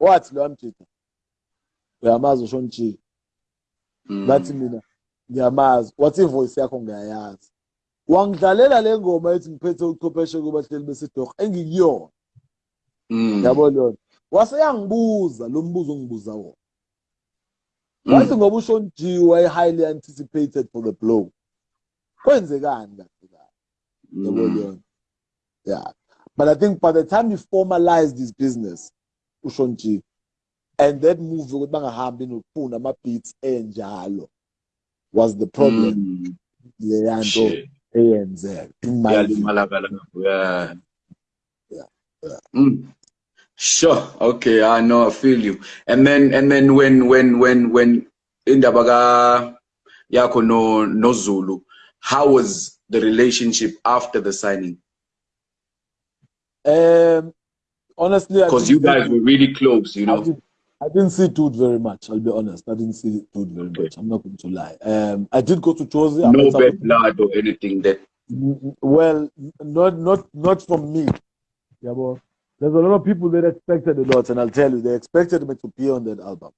wathi lo wamjida uyamazi ushon G Mm. bathi mina ngiyamazi. Wathi ivoice yakho ngiyayazi. Wangidlalela le ngoma ethi ngiphethe uchwepheshe kubahleli besidorho engikuyona. Mm. yabo leyo wase yangibuza lo mbuzo ongibuza wona. Mm. wathi ngoba ushon G waye highly anticipated for the blow. Kwenzekani kahle kahle yabo Mm. leyo yeah. But i think by the time he formalized his business ushon G and that move ukuthi bangahambi nokufuna ama beats enjalo was the problem Mm. leya nto eyenzeka in my view Yalimala kalapho, yeah. Yeah, yeah. Mm. Sure. Okay, I know. I feel you. And then, and then, when, when, when, when indaba ka yakho no no Zulu, how was the relationship after the signing? um honestly Because you guys were really close, you I know. didn't, I didn't see Dude very much. I'll be honest. I didn't see Dude very Okay. much. I'm not going to lie. Um, I did go to. I No bad blood or anything that. Well, not not not from me. Yeah, but there's a lot of people that expected a lot, and I'll tell you, they expected me to be on that album.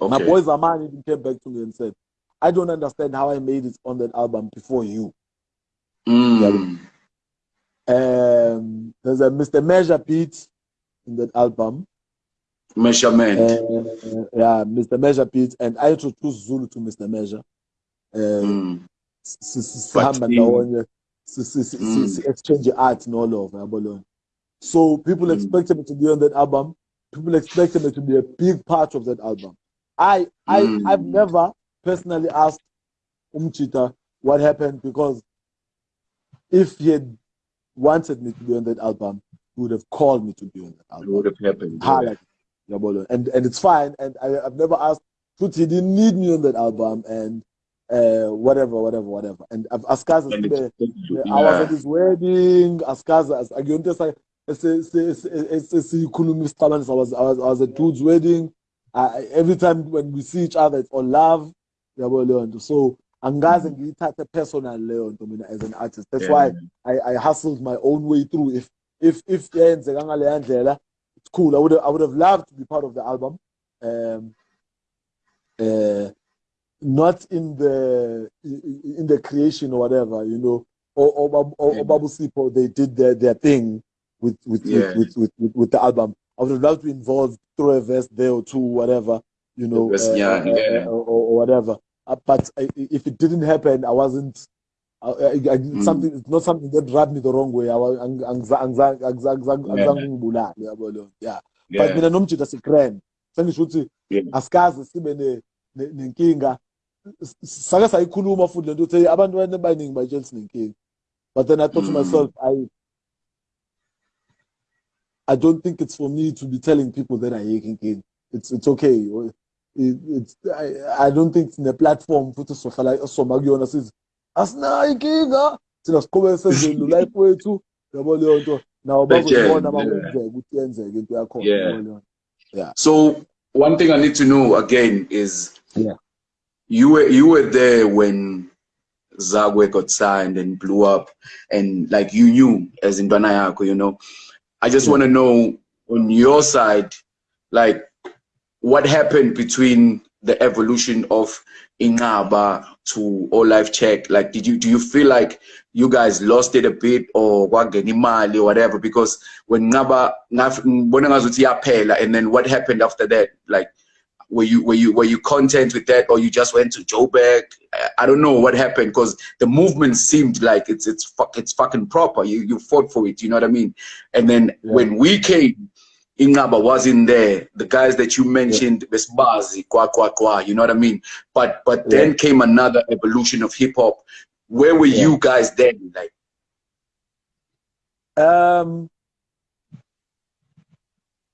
My Okay. boy Zaman even came back to me and said, "I don't understand how I made it on that album before you." Mm. Um, there's a Mr. Measure beat in that album. Measurement. Uh, yeah, Mr. Measure beat, and I introduced Zulu to Mr. Measure. Uh, Mm. si- sihamba ndawonye Mm. si- exchange art all over yabo so people Mm. expected me to be on that album people expected me to be a big part of that album i i Mm. i've never personally asked umchita what happened because if he had wanted me to be on that album he would have called me to be on that album. It would have happened. yeah. Highlight. Yabo leyo. and and it's fine and I, i've never asked Futhi he didn't need me on that album and uh whatever whatever whatever and I've Askaza And I was at his wedding, Askaza, isicabanisi. I was, I was, I was at dude's wedding. I, every time when we see each other, it's all love. Yabo leyo nto. So angikaze ngiyithathe personal leyo nto mina as an artist. That's Yeah. why I, I hustled my own way through. If if if yenzeka ngaleya ndlela, it's cool. I would have, I would have loved to be part of the album. Um, uh, not in the in the creation or whatever, you know. Or or, or, or Sipo, they did their, their thing with with, Yeah. with, with, with with the album. I would have loved to be involved, throw a verse there or two, whatever, you know, verse, uh, yeah, uh, yeah. uh, or, or whatever. Uh, but I, if it didn't happen, I wasn't. I, I, I, Mm. something. It's not something that rubbed me the wrong way. I was ang- angza- angza- angza- angza- Yeah. yabo yeah. but mina nomjida sigrand sengisho ukuthi asikaze sibe ne- ne- nenkinga sake sayikhuluma futhi lento ukuthi "Hey, abantu abaningi bayitshela sinenkinga but then i thought to Mm. myself i i don't think it's for me to be telling people that ayikho inkinga it's it's okay It- it's i, I don't think sine platform futhi sohlala soma kuyona sithi asinayo inkinga thina siqhubeke senzeni life wethu yabo leyo nto nawo But yeah, bazobona yeah. makwenzeka ukuthi yenzeke into yakhona Yeah. yabo leyo. So one thing I need to know again is Yeah. you were you were there when Zakwe got signed and blew up and like you knew as in Yako, you know. I just Yeah. want to know on your side, like what happened between the evolution of Inqaba to All Life Check? Like, did you do you feel like you guys lost it a bit or kwangena imali or whatever? Because when Ngaba ngaf- ngibona ngazuthi iyaphela, and then what happened after that? Like, were you were you were you content with that, or you just went to Joburg? I, I don't know what happened because the movement seemed like it's it's it's fucking proper. You you fought for it, you know what I mean? And then Yeah. when we came, Inqaba wasn't there. The guys that you mentioned, Besbazi, Kwa Kwa Kwa, you know what I mean? But but then came another evolution of hip hop. Where were Yeah. you guys then? Like, Um,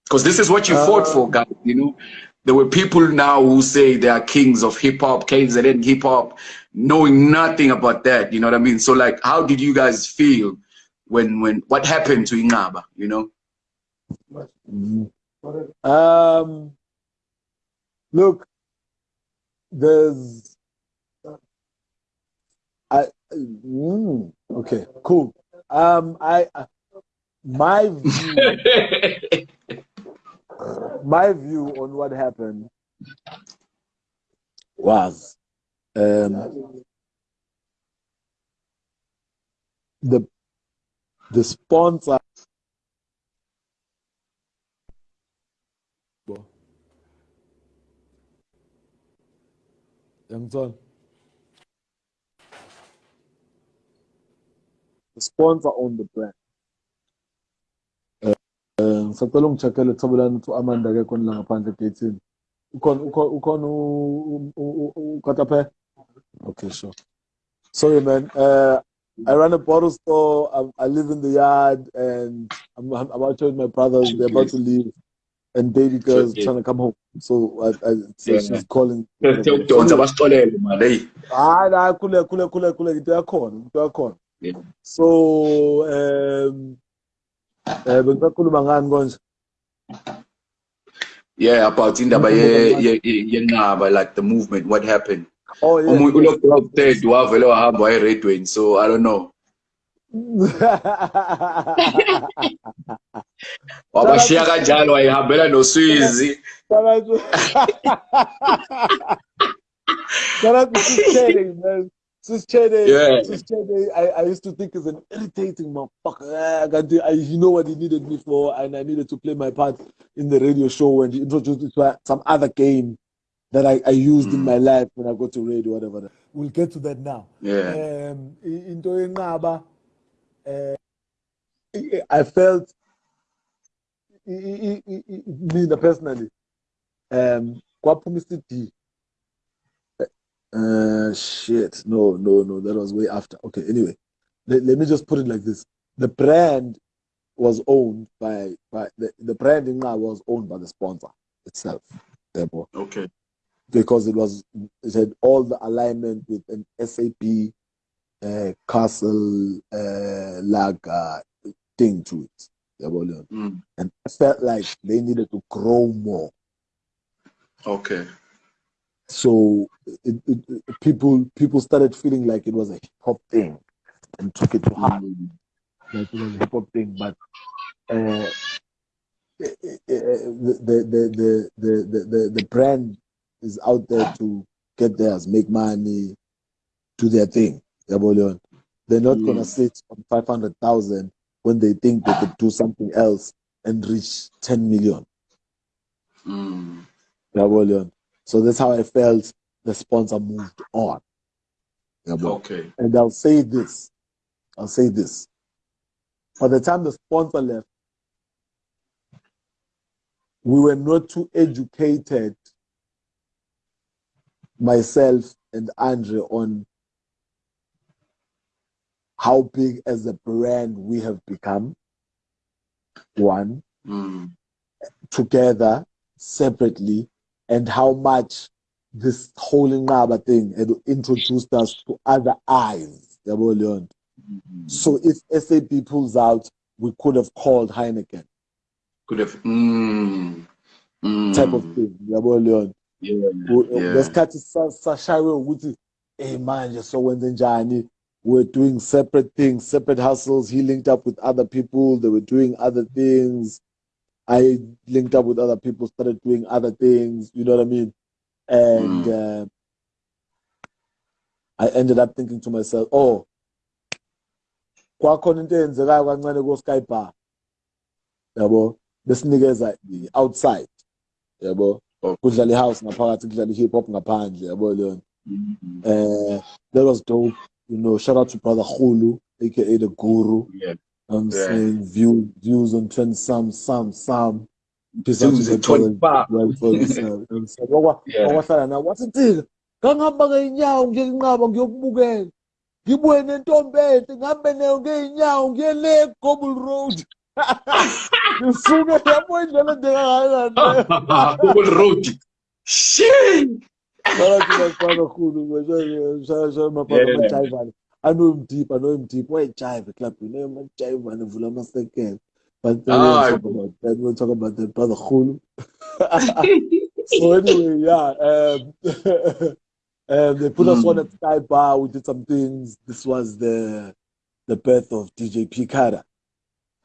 because this is what you fought Uh, for, guys. You know, there were people now who say they are kings of hip hop, kings that in hip hop, knowing nothing about that. You know what I mean? So like, how did you guys feel when when what happened to Inqaba? You know? Um, look, there's, I, mm, okay, cool. Um, I, I- my view, my view on what happened was um, the the sponsor the sponsor on the brand. Ngisacela ungicheckele thobelani ukuthi amanda akekho la ngaphandle egeyithini. Ukhona ukataphe okay sure. Sorry man. Uh, I run a bottle store. I, I, live in the yard, and I'm, I'm about to my brothers. They're about to leave, and baby girl's trying to come home. So I, I so yeah. she's calling. Ah. Into yakhona, into yakhona. So um, eh bengisakhuluma ngani konje? Yeah, about indaba ye yenqaba like the movement what happened. Oh yeah. Umuntu ulokhu third wavele wahamba waye Redwayne so I don't know. Wabashiya kanjalo wayihambela noswizi Shout out to Sis man. Sis Chede, yeah. Sis Chede, I, I used to think is an irritating motherfucker. I, I, you know what he needed me for, and I needed to play my part in the radio show when he introduced me to some other game that I, I used mm. in my life when I go to radio, whatever. We'll get to that now. Yeah. Um, uh, I felt, me personally, um, D uh, shit. No, no, no. That was way after. Okay. Anyway, let, let me just put it like this: the brand was owned by by the, the branding now was owned by the sponsor itself. Therefore, okay, because it was it had all the alignment with an SAB uh, Castle uh, Lager thing to it. Mm. And I felt like they needed to grow more. Okay. So it, it, it, people people started feeling like it was a hip hop thing and took it to heart. Mm. Like it was a hip hop thing, but uh, the, the, the, the, the, the, the brand is out there to get theirs, make money, do their thing. They're not mm. gonna sit on five hundred thousand when they think they could do something else and reach ten million. Mm. So that's how I felt the sponsor moved on. Okay. And I'll say this. I'll say this. By the time the sponsor left, we were not too educated, myself and Andre, on how big as a brand we have become. One. Mm. Together, separately, and how much this whole Ngaba thing had introduced us to other eyes. Mm-hmm. So if SAB pulls out, we could have called Heineken. Could have mm, mm. type of thing. Yeah, yeah. ngesikhathi sashaywe ukuthi hey manje sokwenze njani we're doing separate things separate hustles. He linked up with other people. They were doing other things. I linked up with other people, started doing other things, you know what I mean? And mm. uh, I ended up thinking to myself, oh, kwakhona into eyenzekayo kancane ko-sky bar. Yabo? Besinikeza outside. Yabo? Oh. kudlala i-house ngaphakathi kudlala i-hip hop ngaphandle. Yabo leyo mm-hmm. uh, that was dope you know shout out to brother Khulu aka the guru yeah. I'm yeah. saying view, views on 20 some, some, some. Views in 25. Uh, Wakwasala na wasithika ngangihamba ngey'nyawo ngiyenqaba ngiyokubukela ngibuye nentombi enhle ngihambe nayo ngey'nyawo ngiye le Gobble Road ngisuke yabo indlela ndekangakani Gobble Road shit Kakhulu shaya shaya mabhala amajayiva I know him deep. I know him deep. Why jive club? You know him jive and vula masekela. But then ah, we'll talk about that. We'll talk about that brother Khulu. so anyway, yeah. Um, um, they put mm. us on at Sky Bar. We did some things. This was the the birth of DJ P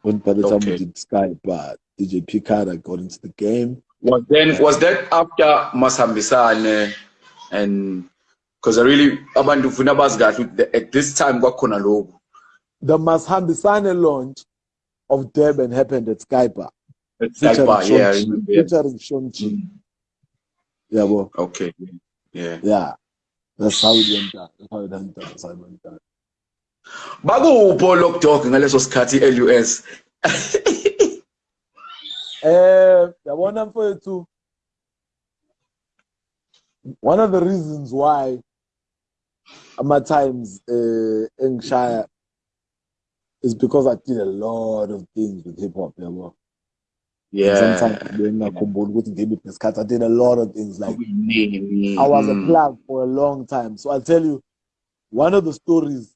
When by the time okay. we did Sky Bar, DJ P Carter got into the game. Was then was that after Masambisane and because I really abantu ufuna bazi kahle at this time kwakhona lokho the Masambisane launch of Durban happened at Sky Bar. At Sky Bar, yeah, remember. Featuring G. Mm. Yeah, well. Okay. Yeah. Yeah. That's how it went down. That's how it went down. That's how it went down. Bakupho lokudog ngaleso sikhathi LUS. Eh, yabona mfowethu. One of the reasons why ama times uh engishaya is because I did a lot of things with hip hop, yabo. Yeah. Sometimes ngingakhumbuli ukuthi ngibiphi isikhathi I did a lot of things like I was a Mm. plug for a long time. So I'll tell you one of the stories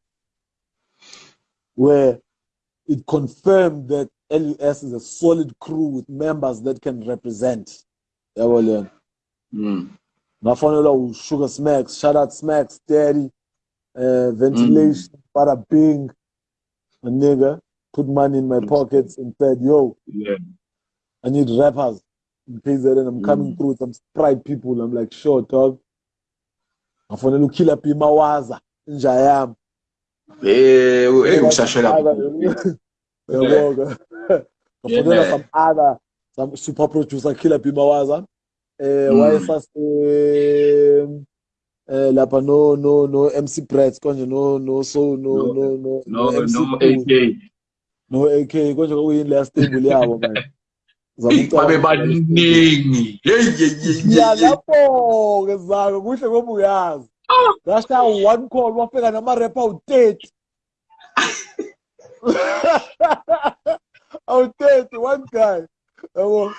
where it confirmed that LUS is a solid crew with members that can represent. Mm. Ngafonelwa usugar smacks shout out smacks daddy uh, ventilation bada bing. A nigga put money in my pockets and said yo Yeah. i need rappers. In KZN i'm coming Mm. through with some sprite people i'm like sure dog. Ngafonela ukiller p mawaza inja yami ngafonela some other some super producer killer p mawaza eh mm. wayesase um, eh, lapha no no no MC Brett konje no no so no no no no no AK no AK konje kwakuyini la stable yabo manje babebaningi yalapho-ke zako kuhle ngoba uyazi. Ah! Ngashaya one call wafika namarepha awu-thirty awu-thirty one guy. Yabo.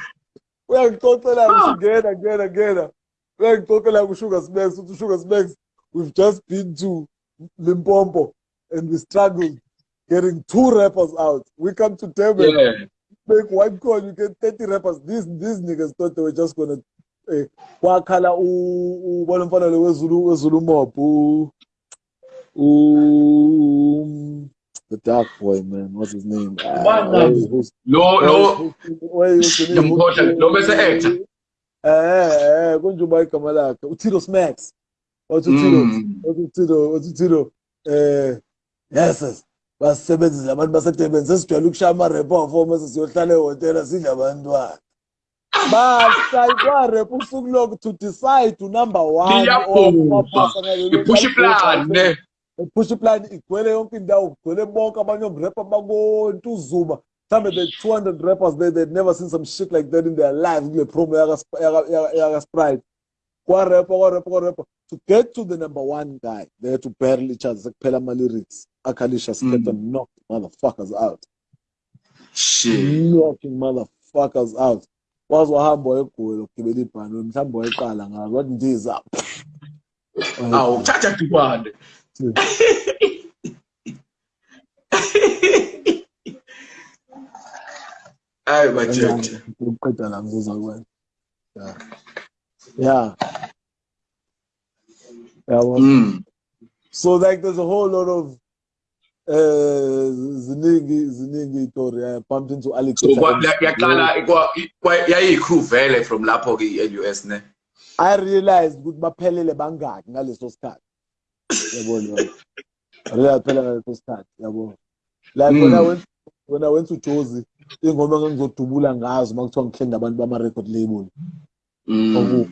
Uyangixoxela ngisho ngena ngena uyangixoxela kusugar smacks uthi sugar smacks we've just been to Limpopo and we struggled getting two rappers out. We come to Durban. Yeah. make one call, you get 30 rappers. These these niggas thought they were just gonna eh, wakhala ubona mfana lo wezulu wezulu mob u the dark boy man. What's his name? Ah, Ubani? where- who's- Lo lo where- who's- Ngimkhohlwa, lo bese actor. eh eh kunjuma igama lakhe uTito Smacks wathi uTito? Mm. wathi uTito? Wathi uTito? Eh yes yes. Basebenzisa abantu basedurban sesijwayele ukushaya amarepha wafoma sesiyohlala ehhotela sidle abantwana. Basayi kwarepa usuku loku to decide unumber one Iyabhubha. Ipush plan ne. Push plan igcwele yonke indawo kugcwele bonke abanye omrepa bakontuzuba mhlawumbe the 200 rappers they they'd never seen some shit like that in their lives kule promo yaka- yaka- yaka yaka sprite kwarepa kwarepa kwarepa to get to the number one guy they had to barrel each other sekuphela ama-lyrics akhalisha skeleton Mm. knocked motherfuckers out Shit. knocking motherfuckers out waze wahamba wayegoli ukugibela ibhanoyi mhlawumbe wayeqala ngazo wathi ndiza Awu thatha dukwane. Hayi bajeje. ukuqeda la yeah yeah Mm. so like there's a whole lot of uh ziningi ziningi itori i bumped into So kwa and- yaqala yayikhru vele from lapho ke i-LUS ne. i realized ukuthi baphelele bangaki ngaleso sikhathi yabo yabo i phela ngaleso sikhathi yabo like when i went when i went to Jozi ingoma engizodubula ngazo makuthiwa ngihlenda abantu bama record label Mm.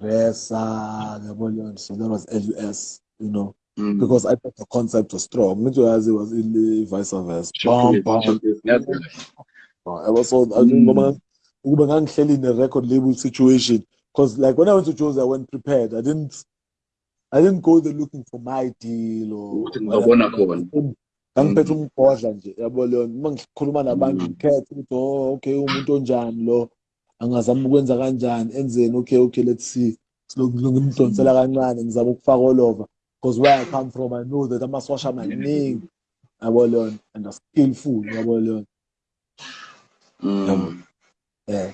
Vesa, yabo so that was LUS you know Mm. because I thought the concept was strong. Ngijoyazi was in vice versa. Bam, bam. chocolate, yeah. I was so ngoma ngangihleli in a record label situation because like when I went to Jozi I went prepared. I didn't I didn't go there looking for my deal or ngizobona khona. ngangiphethe umgodla nje yabo leyo uma ngikhuluma nabantu Mm. ngikhethe ukuthi oh okay umuntu onjani lo? Angazama ukwenza kanjani? Enzeni? Okay okay let's see. Ngimdonsela kancane ngizama ukufaka over. Because where I come from I know that amaswasha maningi. Yabo leyo and skillful yabo leyo Mm. yeah.